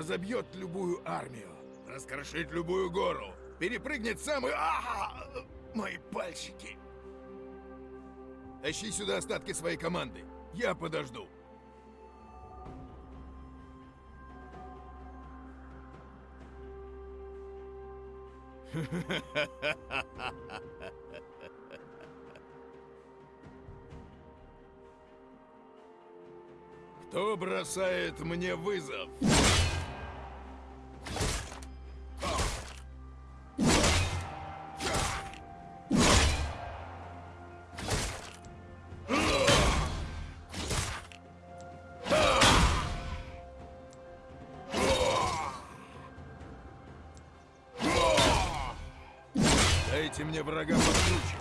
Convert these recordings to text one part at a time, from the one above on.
разобьет любую армию, раскрошит любую гору, перепрыгнет самый... Ага! Мои пальчики! Тащи сюда остатки своей команды. Я подожду. Кто бросает мне вызов? Дайте мне врага покруче.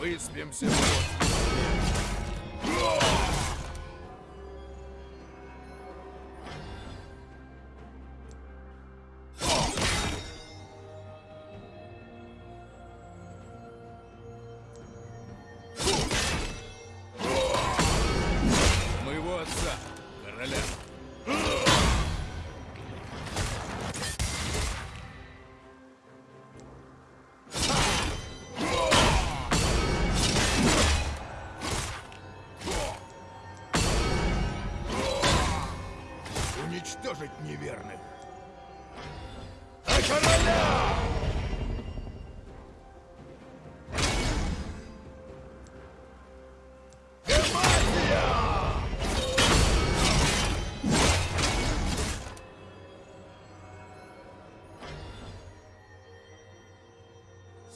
Выспимся. Короля. Уничтожить неверных. А короля!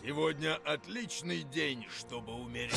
Сегодня отличный день, чтобы умереть.